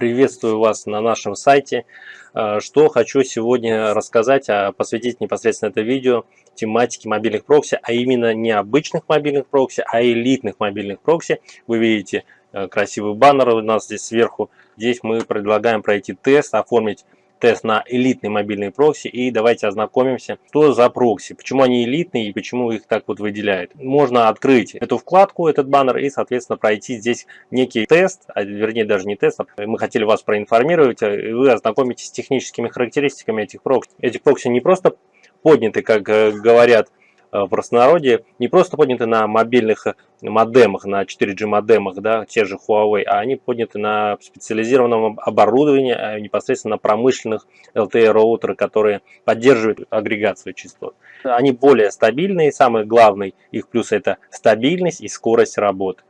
Приветствую вас на нашем сайте. Э, что хочу сегодня рассказать, а посвятить непосредственно это видео тематике мобильных прокси, а именно не обычных мобильных прокси, а элитных мобильных прокси. Вы видите э, красивый баннер у нас здесь сверху. Здесь мы предлагаем пройти тест, оформить тест на элитные мобильные прокси и давайте ознакомимся, что за прокси, почему они элитные и почему их так вот выделяют. Можно открыть эту вкладку, этот баннер и соответственно пройти здесь некий тест, а, вернее даже не тест, а мы хотели вас проинформировать, а, и вы ознакомитесь с техническими характеристиками этих прокси. Эти прокси не просто подняты, как э, говорят Э, в простонародье не просто подняты на мобильных э, модемах, на 4G модемах, да, те же Huawei, а они подняты на специализированном оборудовании, а непосредственно на промышленных LTE роутеры, которые поддерживают агрегацию частот. Они более стабильные, самый главный их плюс это стабильность и скорость работы.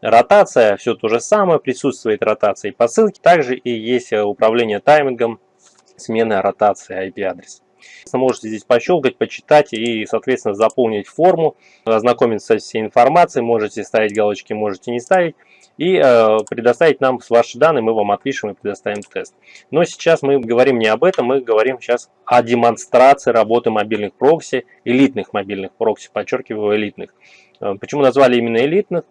Ротация, все то же самое, присутствует ротация и по ссылке. Также и есть э, управление таймингом, смена ротации IP-адреса. Можете здесь пощелкать, почитать и, соответственно, заполнить форму, ознакомиться со всей информацией, можете ставить галочки, можете не ставить, и э, предоставить нам ваши данные, мы вам отпишем и предоставим тест. Но сейчас мы говорим не об этом, мы говорим сейчас о демонстрации работы мобильных прокси, элитных мобильных прокси, подчеркиваю, элитных. Э, почему назвали именно элитных?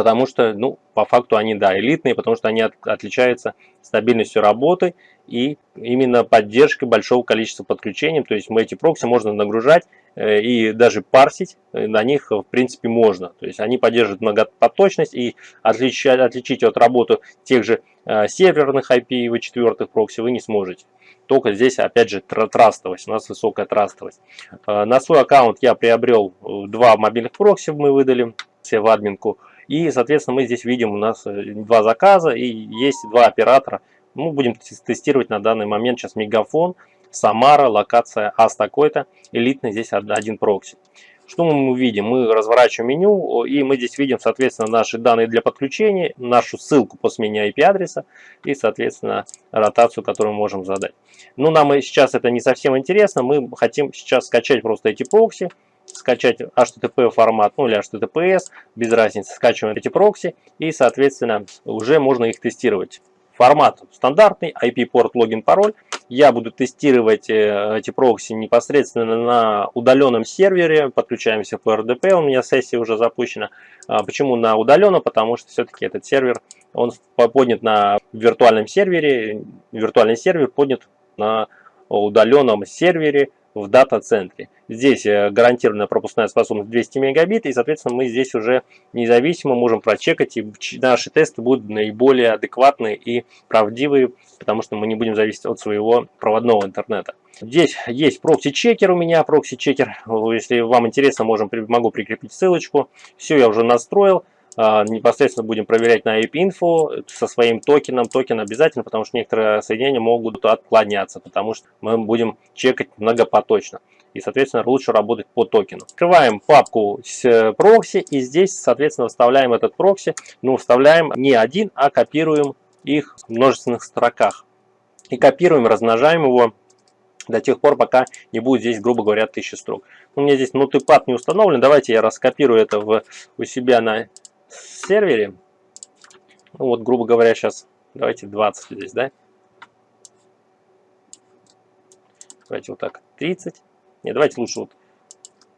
Потому что, ну, по факту они, да, элитные, потому что они от, отличаются стабильностью работы и именно поддержкой большого количества подключений. То есть мы эти прокси можно нагружать э, и даже парсить э, на них в принципе можно. То есть они поддерживают многопоточность и отличать, отличить от работы тех же э, серверных IPv4 прокси вы не сможете. Только здесь опять же трастовость, у нас высокая трастовость. На свой аккаунт я приобрел два мобильных прокси, мы выдали все в админку. И, соответственно, мы здесь видим у нас два заказа и есть два оператора, мы будем тестировать на данный момент сейчас Мегафон, Самара, локация АС такой-то, элитный здесь один прокси. Что мы видим? Мы разворачиваем меню, и мы здесь видим, соответственно, наши данные для подключения, нашу ссылку по смене IP-адреса и, соответственно, ротацию, которую мы можем задать. Но нам сейчас это не совсем интересно, мы хотим сейчас скачать просто эти прокси, скачать HTTP формат, ну или HTTPS, без разницы, скачиваем эти прокси, и, соответственно, уже можно их тестировать. Формат стандартный, IP-порт, логин, пароль. Я буду тестировать э, эти прокси непосредственно на удаленном сервере. Подключаемся по RDP, у меня сессия уже запущена. А почему на удаленно? Потому что все-таки этот сервер, он поднят на виртуальном сервере. Виртуальный сервер поднят на удаленном сервере в дата-центре. Здесь э, гарантированная пропускная способность 200 мегабит, и, соответственно, мы здесь уже независимо можем прочекать, и наши тесты будут наиболее адекватные и правдивые, потому что мы не будем зависеть от своего проводного интернета. Здесь есть прокси-чекер у меня, прокси-чекер. Если вам интересно, можем, могу прикрепить ссылочку. Все я уже настроил. А, непосредственно будудем проверять на IP-info со своим токеном. Токен обязательно, потому что некоторые соединения могут отклоняться, потому что мы будем чекать многопоточно. И, соответственно, лучше работать по токену. Открываем папку с э, прокси и здесь, соответственно, вставляем этот прокси. Но вставляем не один, а копируем их в множественных строках. И копируем, размножаем его до тех пор, пока не будет здесь, грубо говоря, 1000 строк. У меня здесь нотепад не установлен. Давайте я раскопирую это в, у себя на сервере, ну вот, грубо говоря, сейчас давайте 20 здесь, да? Давайте вот так, 30. Не, давайте лучше вот,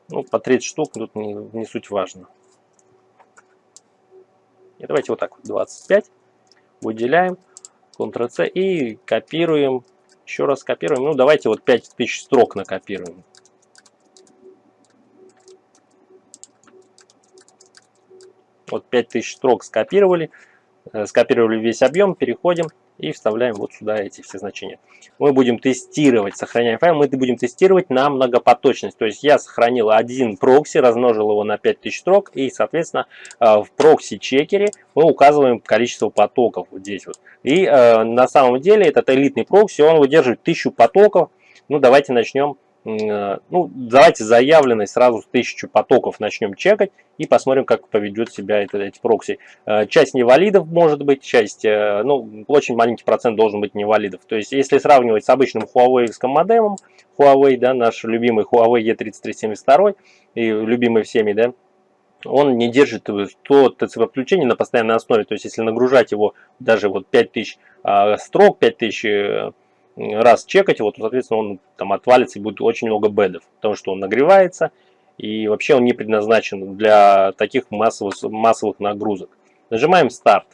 ну, по 30 штук, тут не, не суть важно. И давайте вот так вот, 25. Выделяем, Ctrl-C и копируем. Еще раз копируем. Ну, давайте вот 5000 строк накопируем. Вот 5000 строк скопировали, э, скопировали весь объем, переходим и вставляем вот сюда эти все значения. Мы будем тестировать, сохраняем файл, мы будем тестировать на многопоточность. То есть я сохранил один прокси, размножил его на 5000 строк и, соответственно, э, в прокси-чекере мы указываем количество потоков вот здесь вот. И э, на самом деле этот элитный прокси, он выдерживает 1000 потоков. Ну, давайте начнем ну, давайте заявленный сразу с 1000 потоков начнем чекать и посмотрим, как поведет себя это, эти прокси. Э, часть невалидов может быть, часть, э, ну, очень маленький процент должен быть невалидов. То есть, если сравнивать с обычным Huawei модемом, Huawei, да, наш любимый Huawei E3372 и любимый всеми, да, он не держит то ТЦП включение на постоянной основе. То есть, если нагружать его даже вот 5000 а, строк, 5000 э, раз чекать его, то, соответственно, он там отвалится и будет очень много бедов. Потому что он нагревается, и вообще он не предназначен для таких массовых, массовых нагрузок. Нажимаем старт.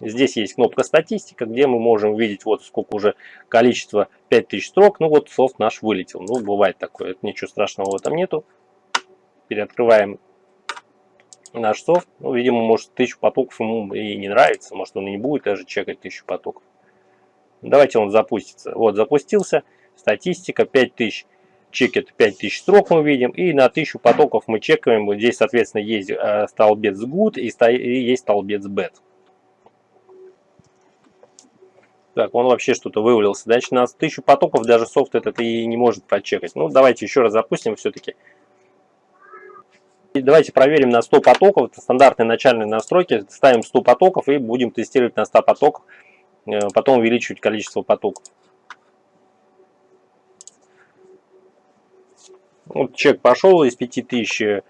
Здесь есть кнопка статистика, где мы можем видеть вот сколько уже количество 5000 строк. Ну вот софт наш вылетел. Ну бывает такое, ничего страшного в этом нету. Переоткрываем наш софт. Ну, видимо, может, тысячу потоков ему и не нравится. Может, он и не будет даже чекать тысячу потоков. Давайте он запустится. Вот, запустился. Статистика 5000 чекет 5000 строк мы видим. И на 1000 потоков мы чекаем. Вот здесь, соответственно, есть э, столбец good и, есть столбец bad. Так, он вообще что-то вывалился. Значит, на 1000 потоков даже софт этот и не может прочекать. Ну, давайте еще раз запустим все-таки. Давайте проверим на 100 потоков. Это стандартные начальные настройки. Ставим 100 потоков и будем тестировать на 100 потоках. Э, потом увеличивать количество потоков. Вот чек пошел из 5000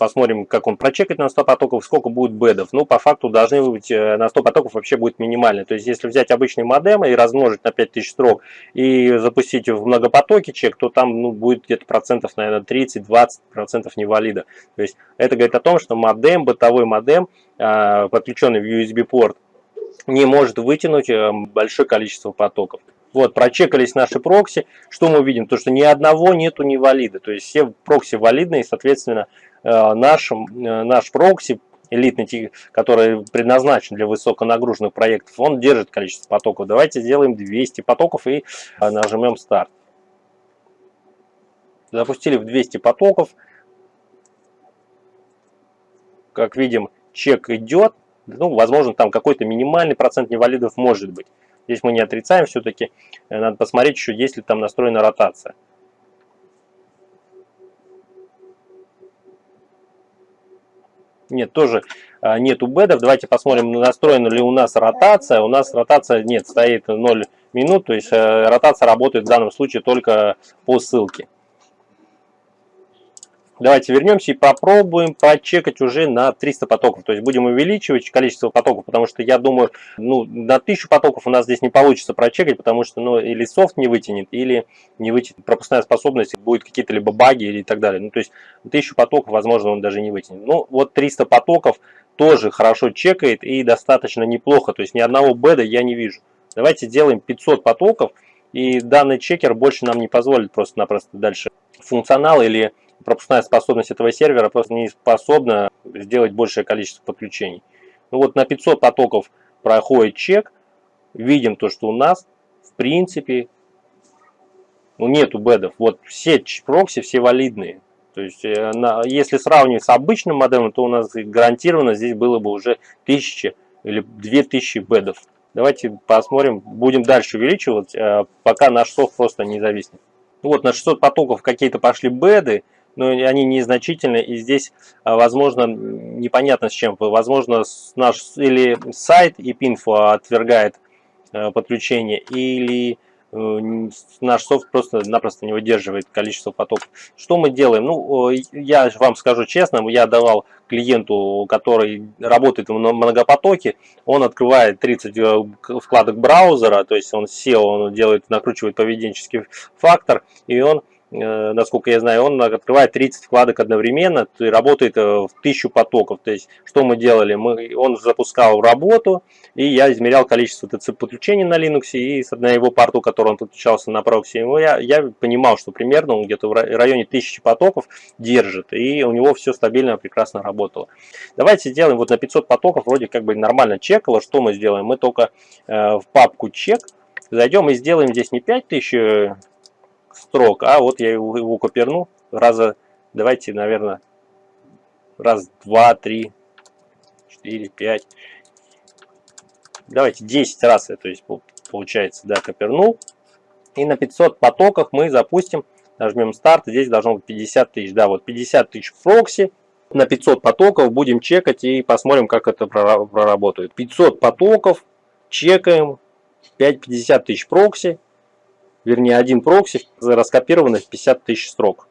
посмотрим, как он прочекает на 100 потоков, сколько будет бедов. Ну, по факту должны быть э, на 100 потоков вообще будет минимально. То есть, если взять обычный модем и размножить на 5000 строк и запустить в многопотоке чек, то там ну, будет где-то процентов, наверное, 30-20 процентов невалида. То есть, это говорит о том, что модем, бытовой модем, а, подключенный в USB-порт, не может вытянуть э, большое количество потоков. Вот, прочекались наши прокси. Что мы видим? То, что ни одного нету невалида. То есть все прокси валидные, соответственно, Э, наш, э, наш прокси, элитный, который предназначен для высоконагруженных проектов, он держит количество потоков. Давайте сделаем 200 потоков и нажмем старт. Запустили в 200 потоков. Как видим, чек идет. Ну, возможно, там какой-то минимальный процент невалидов может быть. Здесь мы не отрицаем все-таки. Надо посмотреть еще, есть ли там настроена ротация. Нет, тоже а, нету бедов. Давайте посмотрим, настроена ли у нас ротация. У нас ротация нет, стоит 0 минут, то есть э, ротация работает в данном случае только по ссылке. Давайте вернемся и попробуем прочекать уже на 300 потоков. То есть будем увеличивать количество потоков, потому что я думаю, ну, на 1000 потоков у нас здесь не получится прочекать, потому что ну, или софт не вытянет, или не вытянет пропускная способность, будет какие-то либо баги или так далее. Ну, то есть 1000 потоков, возможно, он даже не вытянет. Ну, вот 300 потоков тоже хорошо чекает и достаточно неплохо. То есть ни одного беда я не вижу. Давайте сделаем 500 потоков, и данный чекер больше нам не позволит просто-напросто дальше функционал или пропускная способность этого сервера просто не способна сделать большее количество подключений. Ну вот на 500 потоков проходит чек, видим то, что у нас в принципе ну, нету бедов. Вот все прокси, все валидные. То есть, э, на, если сравнивать с обычным модемом, то у нас гарантированно здесь было бы уже 1000 или 2000 бедов. Давайте посмотрим, будем дальше увеличивать, э, пока наш софт просто не зависнет. Вот на 600 потоков какие-то пошли беды, но они незначительны, и здесь, а, возможно, непонятно с чем. Возможно, наш или сайт ipinfo отвергает э, подключение, или э, наш софт просто-напросто не выдерживает количество потоков. Что мы делаем? Ну, я вам скажу честно, я давал клиенту, который работает в многопотоке, он открывает 30 э, вкладок браузера, то есть он SEO, он делает, накручивает поведенческий фактор, и он насколько я знаю, он открывает 30 вкладок одновременно и работает э, в 1000 потоков. То есть, что мы делали? Мы, он запускал работу, и я измерял количество ТЦП подключений на Linux, и на его порту, который он подключался на прокси, я, я понимал, что примерно он где-то в районе 1000 потоков держит, и у него все стабильно, прекрасно работало. Давайте сделаем вот на 500 потоков, вроде как бы нормально чекало. Что мы сделаем? Мы только э, в папку чек зайдем и сделаем здесь не 5000 строк, а вот я его, его коперну раза, давайте, наверное, раз, два, три, четыре, пять, давайте 10 раз, то есть получается, да, копернул. И на 500 потоках мы запустим, нажмем старт, здесь должно быть 50 тысяч, да, вот 50 тысяч прокси, на 500 потоков будем чекать и посмотрим, как это проработает. 500 потоков, чекаем, 5-50 тысяч прокси, вернее один прокси раскопированы в 50 тысяч строк.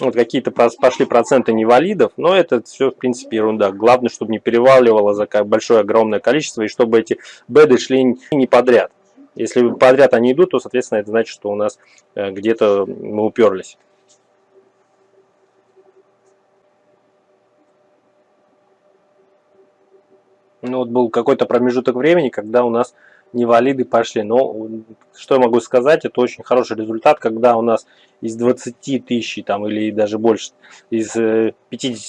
вот какие-то пошли проценты невалидов, но это все, в принципе, ерунда. Главное, чтобы не переваливало за большое огромное количество, и чтобы эти беды шли не подряд. Если подряд они идут, то, соответственно, это значит, что у нас э, где-то мы уперлись. Ну вот был какой-то промежуток времени, когда у нас невалиды пошли. Но что я могу сказать, это очень хороший результат, когда у нас из 20 тысяч там, или даже больше, из 50 э,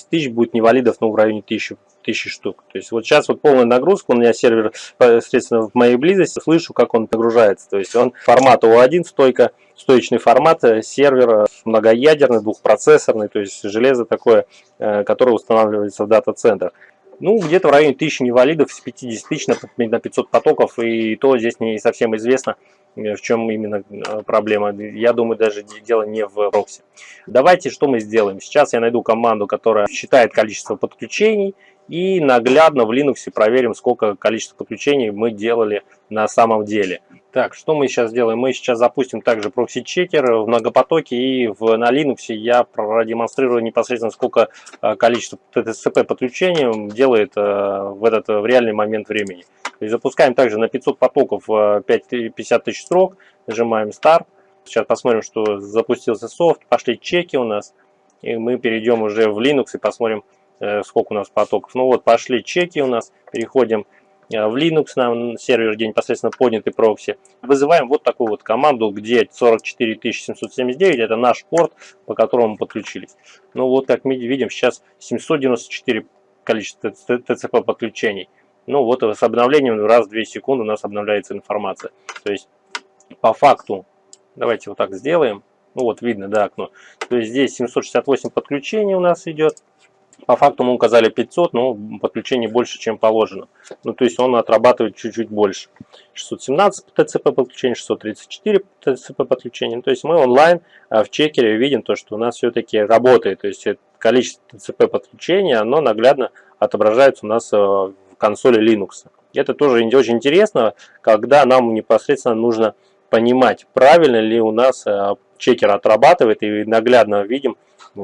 тысяч будет невалидов ну, в районе 1000, тысячи штук. То есть вот сейчас вот полная нагрузка, у меня сервер, соответственно, в моей близости, слышу, как он нагружается. То есть он формат O1, стойка, стоечный формат э, сервера, многоядерный, двухпроцессорный, то есть железо такое, э, которое устанавливается в дата-центрах. Ну, где-то в районе 1000 невалидов с 50 тысяч на 500 потоков, и то здесь не совсем известно, э, в чем именно э, проблема. Я думаю, даже дело не в прокси. Давайте, что мы сделаем. Сейчас я найду команду, которая считает количество подключений, и наглядно в Linux проверим, сколько количество подключений мы делали на самом деле. Так, что мы сейчас делаем? Мы сейчас запустим также прокси-чекер в многопотоке и в, на Linux я продемонстрирую непосредственно, сколько э, количество TCP подключений делает э, в этот в реальный момент времени. То запускаем также на 500 потоков 5, э, 50 тысяч строк, нажимаем Start. Сейчас посмотрим, что запустился софт, пошли чеки у нас. И мы перейдем уже в Linux и посмотрим, сколько у нас потоков. Ну вот, пошли чеки у нас, переходим в Linux на сервер, где непосредственно поднятый прокси. Вызываем вот такую вот команду, где 44779, это наш порт, по которому мы подключились. Ну вот, как мы видим, сейчас 794 количество TCP подключений. Ну вот с обновлением раз в 2 секунды у нас обновляется информация. То есть по факту, давайте вот так сделаем. Ну вот видно, да, окно. То есть здесь 768 подключений у нас идет. По факту мы указали 500, но подключений больше, чем положено. Ну, то есть он отрабатывает чуть-чуть больше. 617 ТЦП подключений, 634 ТЦП подключений. Ну, то есть мы онлайн а, в чекере видим то, что у нас все-таки работает. То есть количество ТЦП подключений, оно наглядно отображается у нас а, в консоли Linux. Это тоже очень интересно, когда нам непосредственно нужно понимать, правильно ли у нас а, чекер отрабатывает и наглядно видим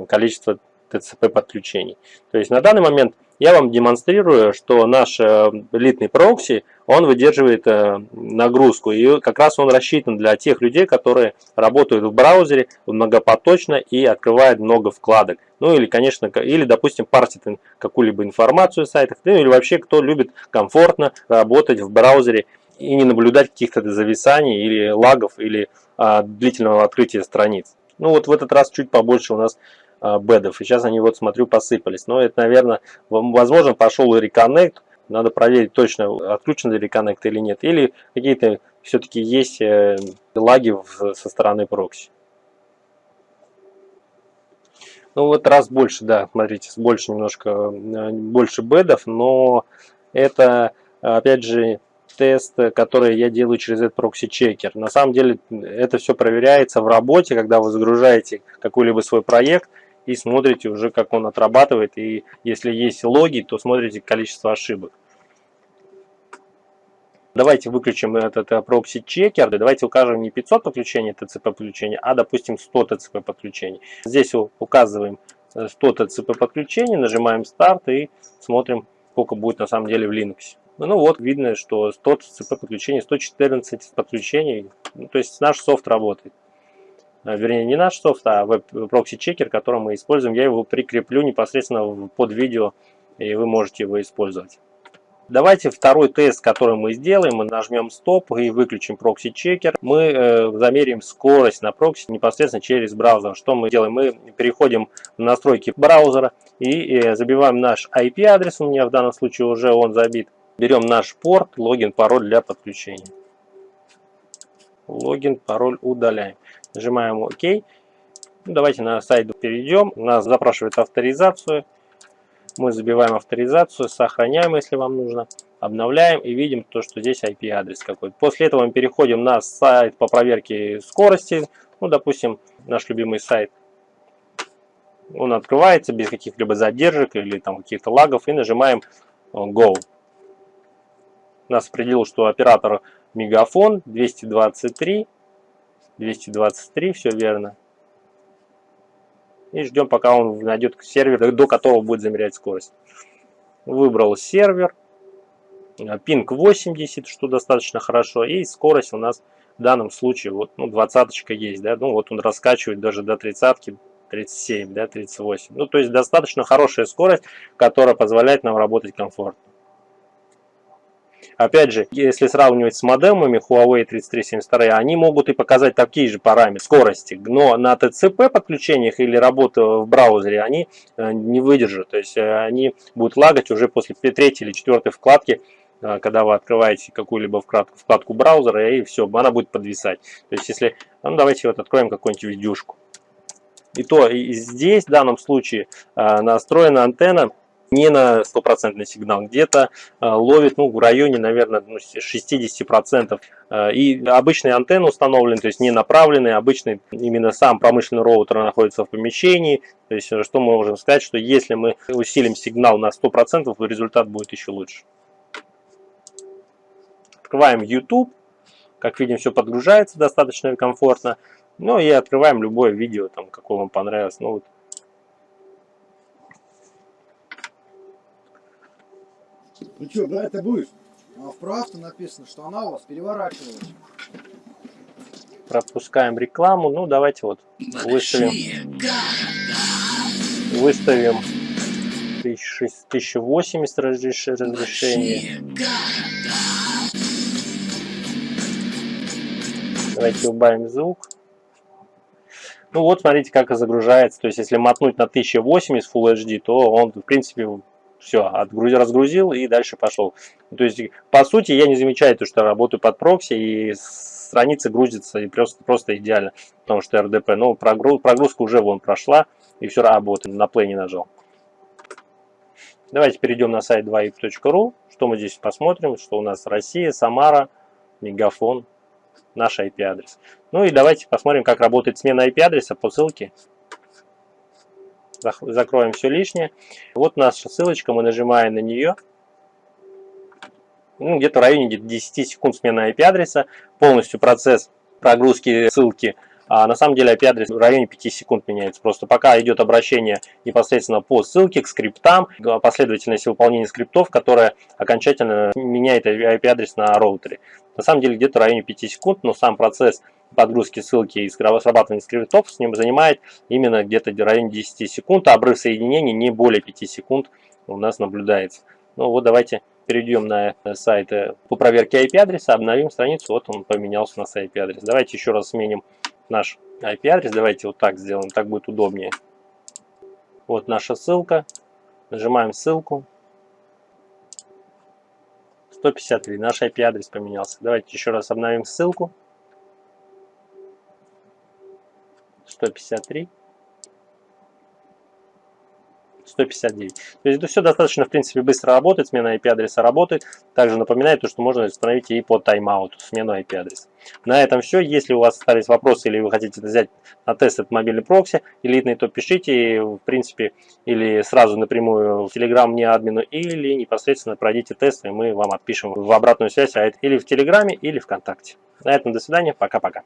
количество TCP подключений. То есть на данный момент я вам демонстрирую, что наш э, элитный прокси, он выдерживает э, нагрузку. И как раз он рассчитан для тех людей, которые работают в браузере многопоточно и открывают много вкладок. Ну или, конечно, или, допустим, парсит какую-либо информацию в сайтах, ну или вообще, кто любит комфортно работать в браузере и не наблюдать каких-то зависаний или лагов, или а, длительного открытия страниц. Ну вот в этот раз чуть побольше у нас бедов. И сейчас они вот смотрю посыпались. Но это, наверное, возможно пошел реконнект. Надо проверить точно, отключен ли реконнект или нет. Или какие-то все-таки есть э, лаги со стороны прокси. Ну вот раз больше, да, смотрите, больше немножко, э, больше бедов, но это, опять же, тест, который я делаю через этот прокси-чекер. На самом деле это все проверяется в работе, когда вы загружаете какой-либо свой проект, и смотрите уже, как он отрабатывает. И если есть логи, то смотрите количество ошибок. Давайте выключим этот э, прокси-чекер. Давайте укажем не 500 подключений TCP подключений, а допустим 100 TCP подключений. Здесь указываем 100 э, TCP подключений, нажимаем старт и смотрим, сколько будет на самом деле в Linux. Ну вот, видно, что 100 TCP подключений, 114 подключений. Ну, то есть наш софт работает. Э, вернее не наш софт, а веб-прокси-чекер, который мы используем. Я его прикреплю непосредственно под видео, и вы можете его использовать. Давайте второй тест, который мы сделаем, мы нажмем стоп и выключим прокси-чекер. Мы э, замерим скорость на прокси непосредственно через браузер. Что мы делаем? Мы переходим в настройки браузера и э, забиваем наш IP-адрес, у меня в данном случае уже он забит. Берем наш порт, логин, пароль для подключения. Логин, пароль удаляем. Нажимаем ОК. Ну, давайте на сайт перейдем. Нас запрашивает авторизацию. Мы забиваем авторизацию, сохраняем, если вам нужно. Обновляем и видим то, что здесь IP-адрес какой-то. После этого мы переходим на сайт по проверке скорости. Ну, допустим, наш любимый сайт. Он открывается без каких-либо задержек или там каких-то лагов. И нажимаем Go. Нас определил, что оператор Мегафон 223 223, все верно. и ждем, пока он найдет сервер, до которого будет замерять скорость. Выбрал сервер, пинг 80, что достаточно хорошо, и скорость у нас в данном случае, вот, ну, двадцаточка есть, да, ну, вот он раскачивает даже до тридцатки, 37, да, 38. Ну, то есть достаточно хорошая скорость, которая позволяет нам работать комфортно. Опять же, если сравнивать с модемами Huawei 3372, они могут и показать такие же параметры скорости, но на TCP подключениях или работа в браузере они э, не выдержат. То есть э, они будут лагать уже после третьей или четвертой вкладки, э, когда вы открываете какую-либо вкладку, вкладку браузера, и все, она будет подвисать. То есть если, ну давайте вот откроем какую-нибудь видюшку. И то и здесь, в данном случае, настроена антенна не на стопроцентный сигнал, где-то э, ловит ну, в районе, наверное, 60%. Ну, э, и обычный антенна установлен, то есть не направленный, обычный именно сам промышленный роутер находится в помещении. То есть э, что мы можем сказать, что если мы усилим сигнал на 100%, то результат будет еще лучше. Открываем YouTube. Как видим, все подгружается достаточно комфортно. Ну и открываем любое видео, там, какое вам понравилось. Ну, вот Ну что, да, это будешь? А вправду написано, что она у вас переворачивалась. Пропускаем рекламу. Ну, давайте вот выставим. Выставим 1080 разрешение. Давайте убавим звук. Ну вот, смотрите, как загружается. То есть, если мотнуть на 1080 Full HD, то он, в принципе, все, отгрузил, разгрузил и дальше пошел. То есть, по сути, я не замечаю то, что работаю под прокси и страница грузится и просто, просто идеально, потому что РДП. Но прогруз, прогрузка уже вон прошла и все работает, на play не нажал. Давайте перейдем на сайт 2ip.ru, что мы здесь посмотрим, что у нас Россия, Самара, Мегафон, наш IP-адрес. Ну и давайте посмотрим, как работает смена IP-адреса по ссылке закроем все лишнее. Вот наша ссылочка, мы нажимаем на нее. Ну, где-то в районе 10 секунд смена IP-адреса. Полностью процесс прогрузки ссылки а на самом деле IP-адрес в районе 5 секунд меняется. Просто пока идет обращение непосредственно по ссылке к скриптам, последовательность выполнения скриптов, которая окончательно меняет IP-адрес на роутере. На самом деле где-то в районе 5 секунд, но сам процесс подгрузки ссылки и срабатывания скриптов с ним занимает именно где-то в районе 10 секунд, а обрыв соединений не более 5 секунд у нас наблюдается. Ну вот давайте перейдем на сайт э, по проверке IP-адреса, обновим страницу, вот он поменялся на IP-адрес. Давайте еще раз сменим наш IP-адрес, давайте вот так сделаем, так будет удобнее. Вот наша ссылка, нажимаем ссылку. 153, наш IP-адрес поменялся. Давайте еще раз обновим ссылку. 153. 159. То есть это все достаточно, в принципе, быстро работает, смена IP-адреса работает. Также напоминаю, то, что можно установить и по тайм-ауту, смену IP-адреса. На этом все. Если у вас остались вопросы или вы хотите взять на тест этот мобильный прокси элитный, то пишите, в принципе, или сразу напрямую в Telegram мне админу, или непосредственно пройдите тест, и мы вам отпишем в обратную связь, а или в Телеграме, или ВКонтакте. На этом до свидания, пока-пока.